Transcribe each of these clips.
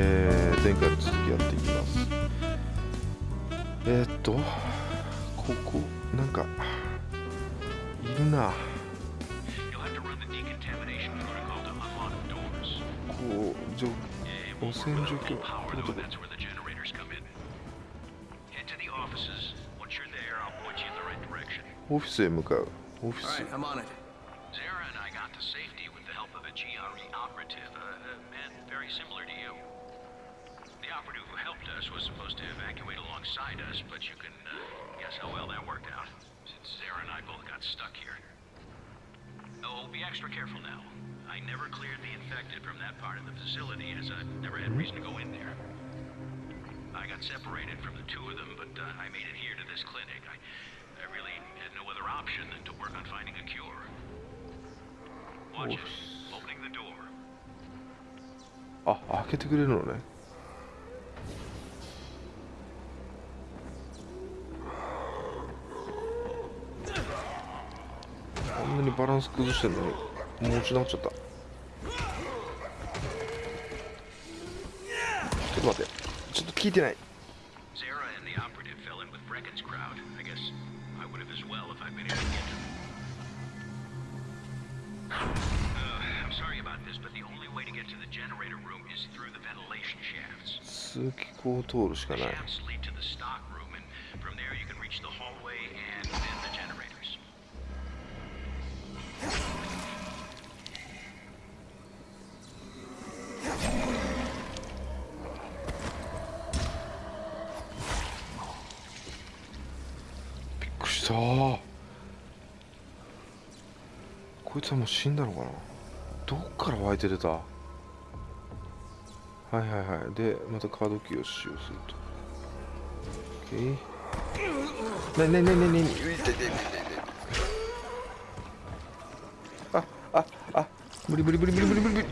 えー、前回の続きやっていきます。え、っとここなんかいるな。こう汚染除去プロトオフィスへ向かう。オフィス。Similar to you. The operative who helped us was supposed to evacuate alongside us, but you can uh, guess how well that worked out, since Sarah and I both got stuck here. Oh, be extra careful now. I never cleared the infected from that part of the facility, as I never had reason to go in there. I got separated from the two of them, but uh, I made it here to this clinic. I, I really had no other option than to work on finding a cure. Watch Oof. it. Opening the door. Ah, ah, kötü görünür onu. バランス崩してるのもう落ち直っちゃった。ちょっと待って。ちょっと聞いてない。スーキ通るしかないこいつはもう死んだのかな？どっから湧いて出た？はいはいはい。でまたカードキーを使用すると。OK ねねねねねね。ねあああ無理無理無理無理無理無理無理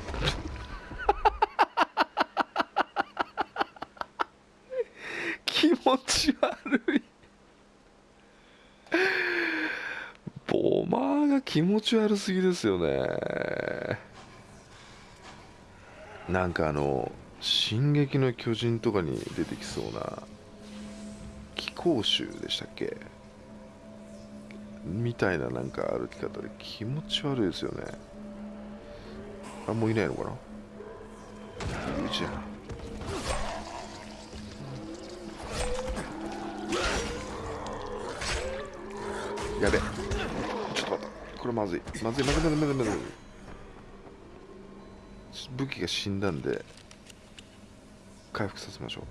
気持ち悪いマが気持ち悪すぎですよね。なんかあの「進撃の巨人」とかに出てきそうな気候臭でしたっけ？みたいななんか歩き方で気持ち悪いですよね。あもういないのかな？うちやな。やべ。これまずい。まずいまずいまずいまずいまずい。武器が死んだんで回復させましょ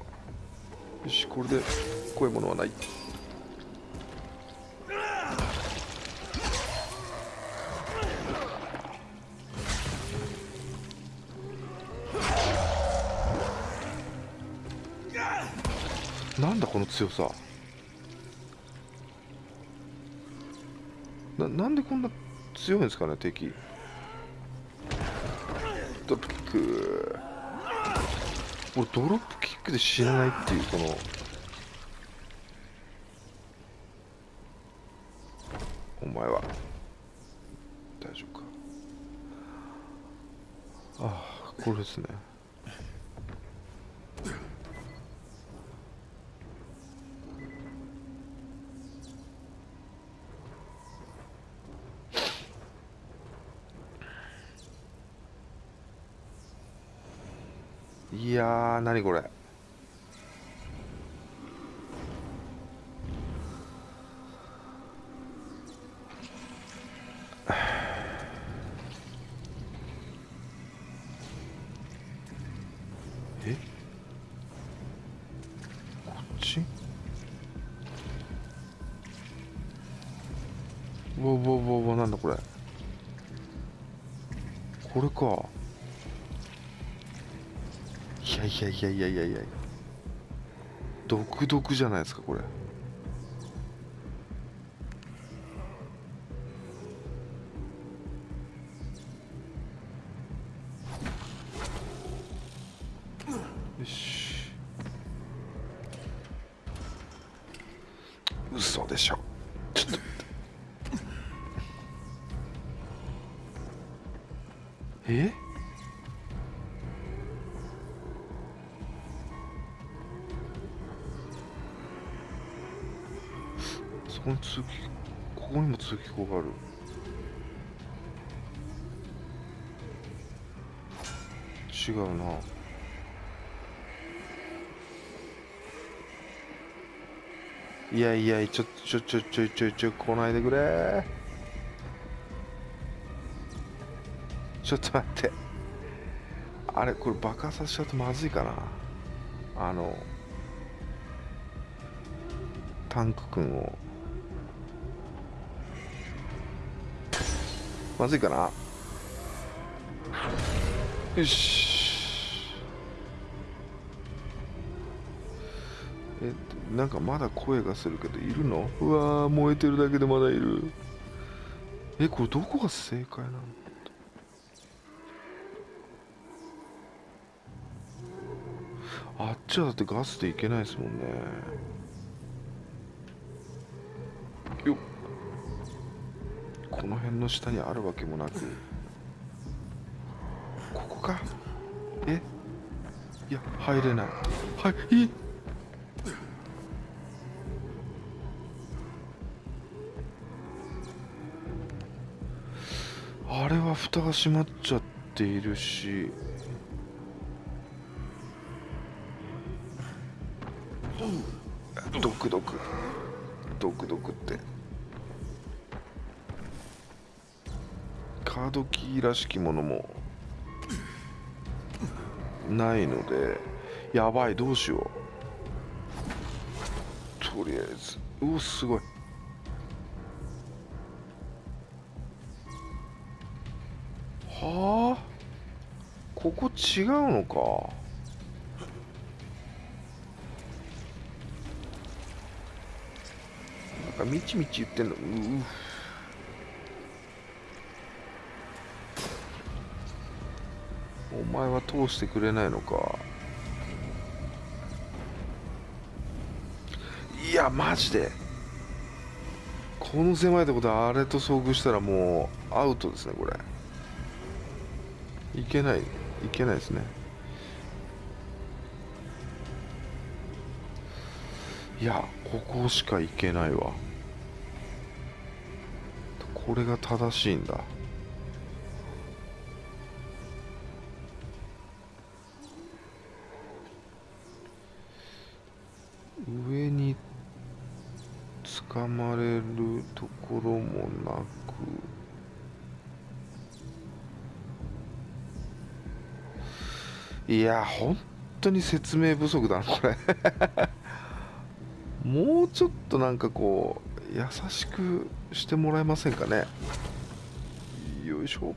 う。よしこれで怖いものはない。なんだこの強さ。ななんでこんな強いんですかね敵。ドロップキック。俺ドロップキックで死なないっていうこの。お前は。大丈夫か。ああこれですね。いやー何これ。え？こっち？うわうわうわうわなんだこれ。これか。いやいやいやいやいや独特じゃないですかこれ。よし。嘘でしょ。ちょっと待っ通気ここにも通気口がある。違うな。いやいやちょちょちょちょちょちょ来ないでくれ。ちょっと待って。あれこれ爆破させちゃうとまずいかな。あのタンク君を。まずいかな。よし。えなんかまだ声がするけどいるの？うわ燃えてるだけでまだいる。えこれどこが正解なのあっちはだってガスでいけないですもんねよっこの辺の下にあるわけもなく。ここか。え？いや入れない。はいえあれは蓋が閉まっちゃっているし。ドクドク。カードキーらしきものもないのでやばいどうしよう。とりあえず。うおすごい。はあ？ここ違うのか。なんかみちみち言ってんの。うう。お前は通してくれないのか。いやマジで。この狭いとこであれと遭遇したらもうアウトですねこれ。いけないいけないですね。いやここしか行けないわ。これが正しいんだ。掴まれるところもなく。いや本当に説明不足だなこれ。もうちょっとなんかこう優しくしてもらえませんかね。よいしょ。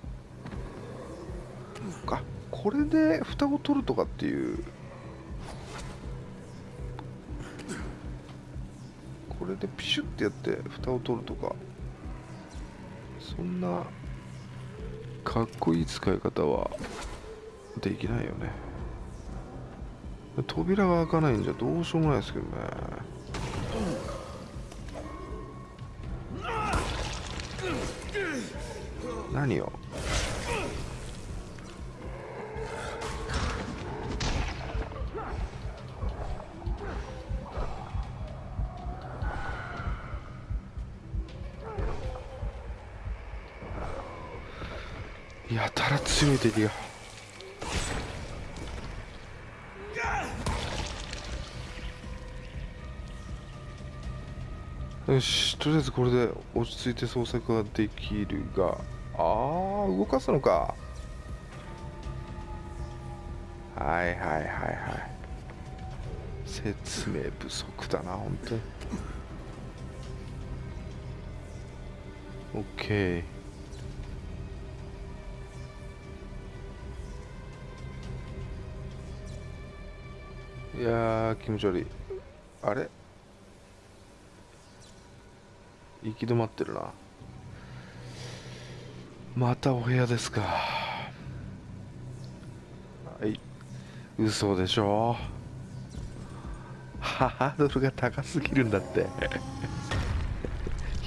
あこれで蓋を取るとかっていうれでピシュってやって蓋を取るとか。そんなかっこいい使い方はできないよね。扉が開かないんじゃどうしようもないですけどね。何よ？やたら強い敵が。よしとりあえずこれで落ち着いて捜索ができるが。ああ動かすのか。はいはいはいはい。説明不足だな本当に。OK いや気持ち悪い。あれ？行き止まってるな。またお部屋ですか。はい。嘘でしょ。ハードルが高すぎるんだって。い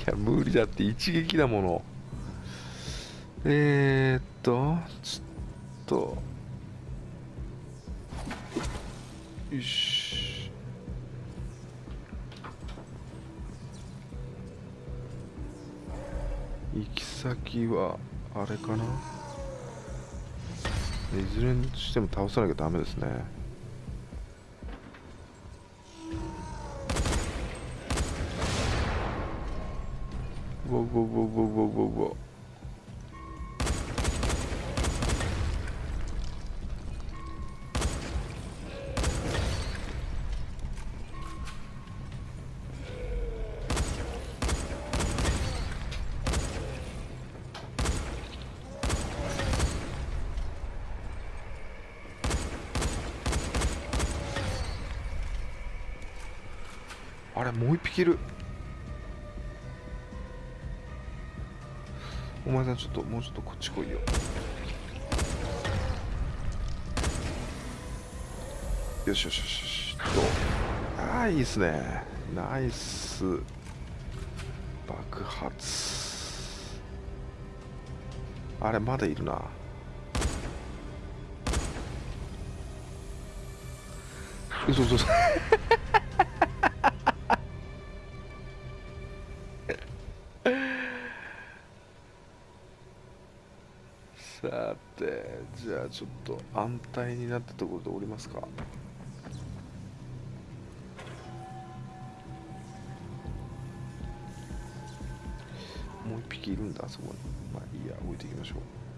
や無理だって。一撃だもの。えー、っとちょっと。よし。行き先はあれかな？いずれにしても倒さなきゃダメですね。ウォウォウォウォウォウォあれもう一匹いる。お前さんちょっともうちょっとこっち来いよ。よしよしよしよし。とああいいっすね。ナイス。爆発。あれまだいるな。嘘嘘嘘。てじゃあちょっと安泰になったところで降りますか。もう一匹いるんだあそこに。まあいいや置いていきましょう。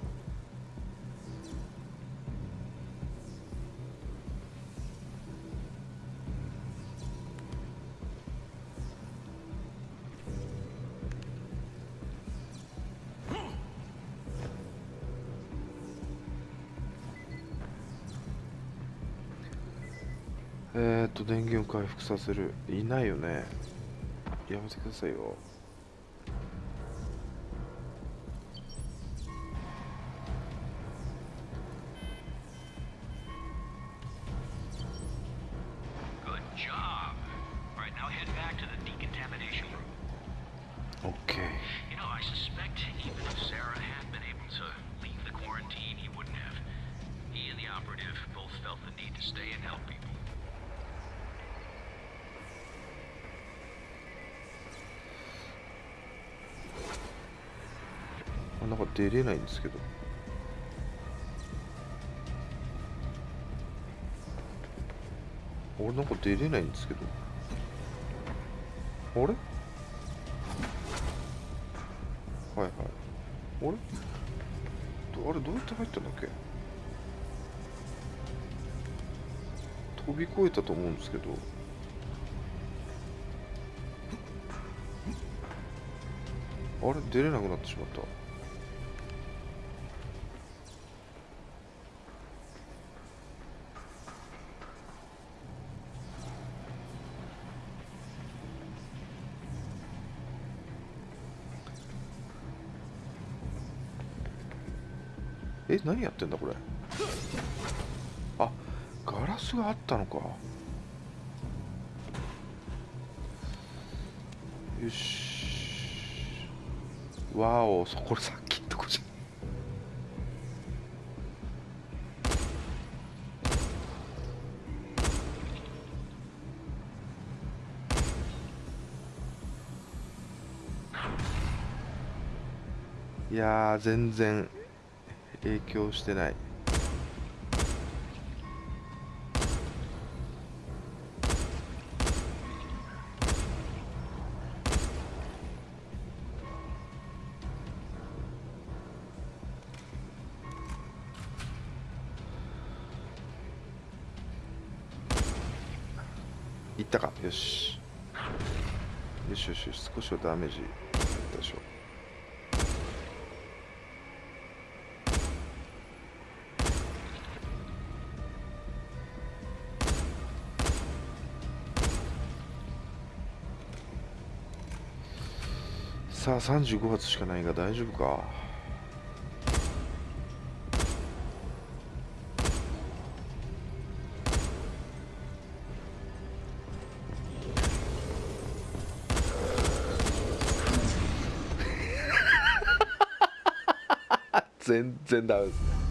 回復させる。いないよね。やめてくださいよ。なんか出れないんですけど。俺なんか出れないんですけど。あれ？はいはい。あれ？あれどうやって入ったんだっけ？飛び越えたと思うんですけど。あれ出れなくなってしまった。何やってんだこれ。あガラスがあったのか。よし。わおそこさっきとこじゃ。いや全然。影響してない。いったか。よし。よしよしよし。少しはダメージいしょ。さあ35発しかないが大丈夫か？全然ダメですね。